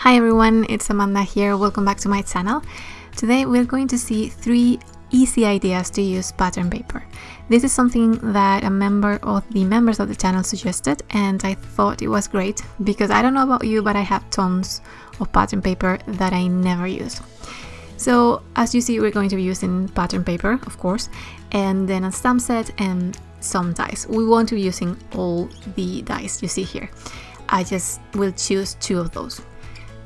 Hi everyone, it's Amanda here. Welcome back to my channel. Today we're going to see three easy ideas to use pattern paper. This is something that a member of the members of the channel suggested and I thought it was great because I don't know about you but I have tons of pattern paper that I never use. So as you see we're going to be using pattern paper of course and then a stamp set and some dies. We won't be using all the dies you see here. I just will choose two of those.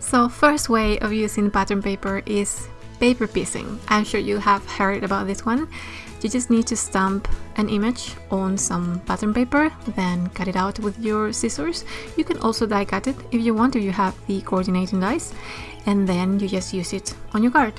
So first way of using pattern paper is paper piecing. I'm sure you have heard about this one. You just need to stamp an image on some pattern paper, then cut it out with your scissors. You can also die cut it if you want, if you have the coordinating dies, and then you just use it on your card.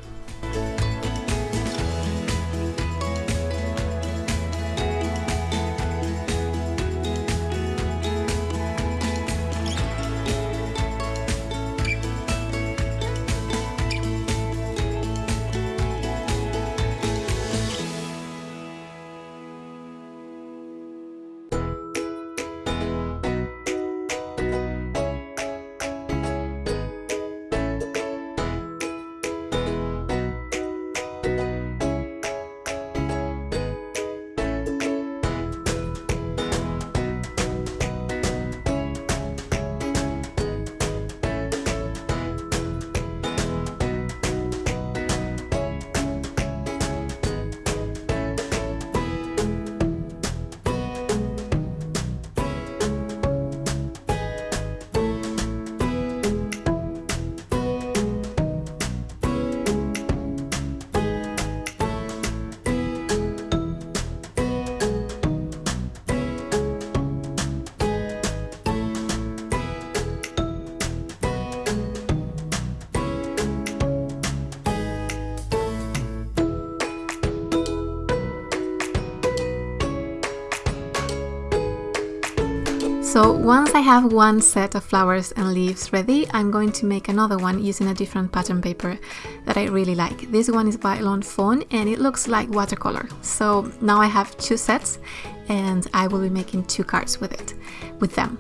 So once I have one set of flowers and leaves ready, I'm going to make another one using a different pattern paper that I really like. This one is by Lawn Fawn and it looks like watercolor. So now I have two sets and I will be making two cards with it, with them.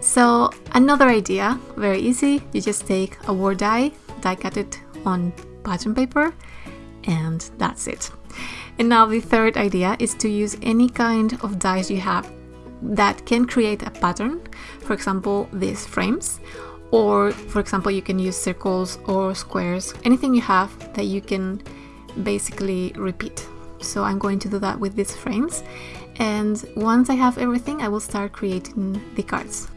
So another idea, very easy, you just take a word die, die cut it on pattern paper and that's it. And now the third idea is to use any kind of dies you have that can create a pattern, for example, these frames, or for example, you can use circles or squares, anything you have that you can basically repeat. So I'm going to do that with these frames. And once I have everything, I will start creating the cards.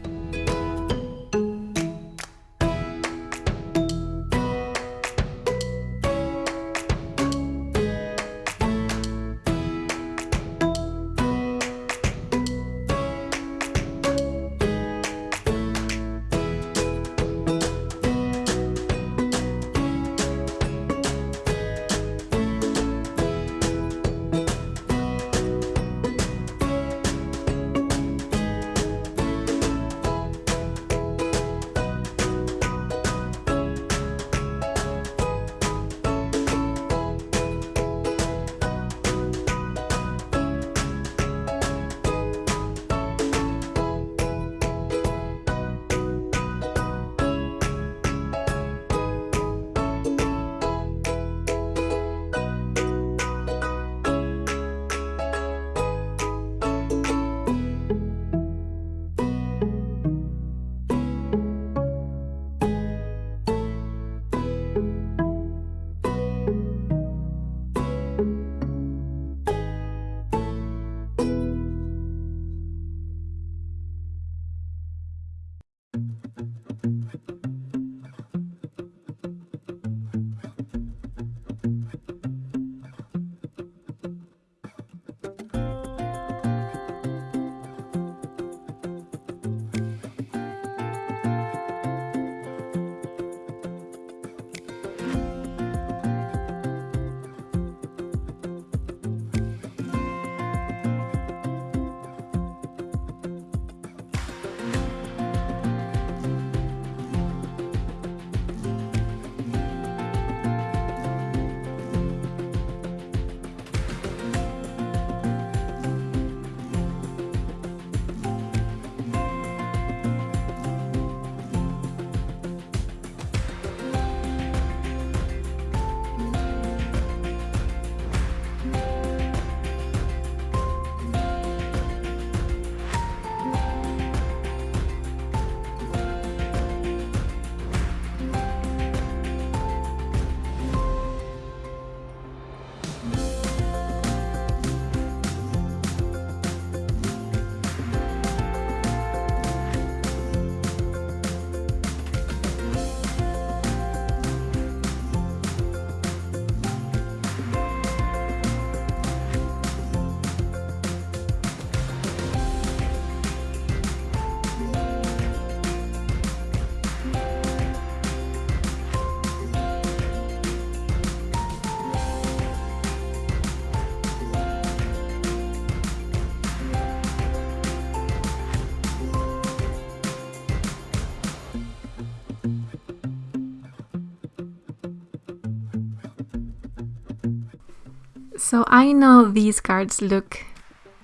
So I know these cards look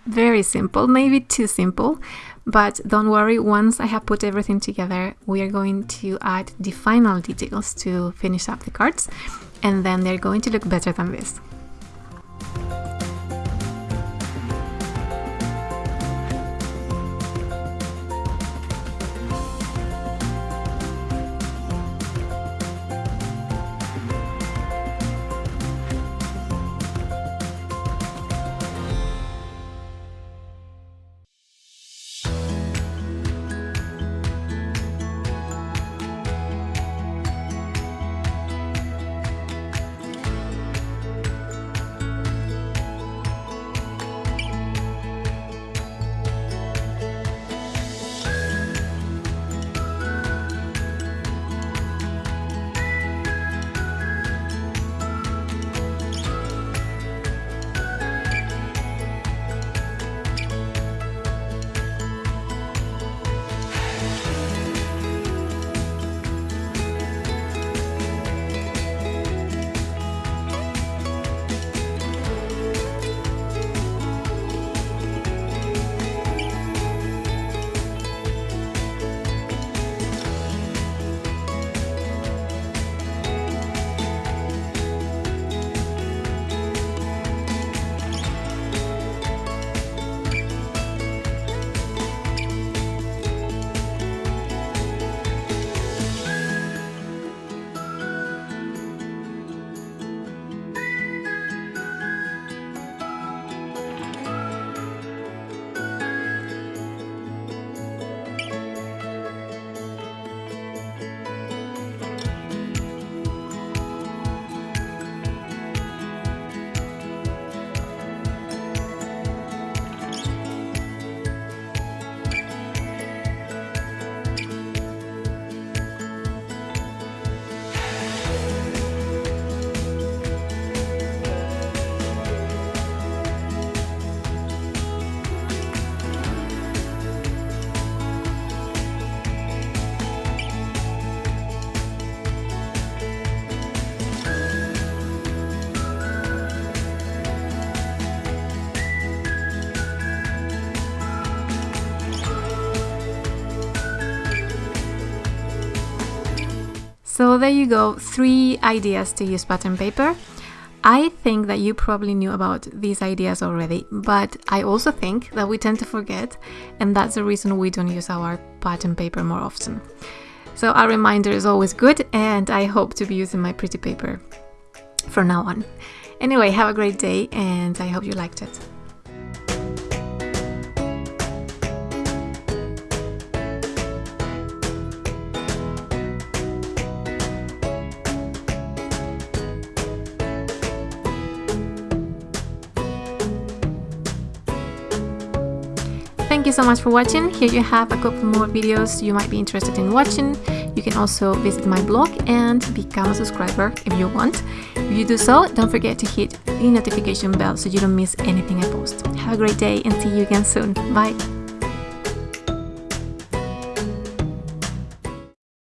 very simple, maybe too simple, but don't worry, once I have put everything together, we are going to add the final details to finish up the cards, and then they're going to look better than this. So there you go, three ideas to use pattern paper. I think that you probably knew about these ideas already, but I also think that we tend to forget, and that's the reason we don't use our pattern paper more often. So a reminder is always good, and I hope to be using my pretty paper from now on. Anyway, have a great day, and I hope you liked it. You so much for watching. Here you have a couple more videos you might be interested in watching. You can also visit my blog and become a subscriber if you want. If you do so, don't forget to hit the notification bell so you don't miss anything I post. Have a great day and see you again soon. Bye!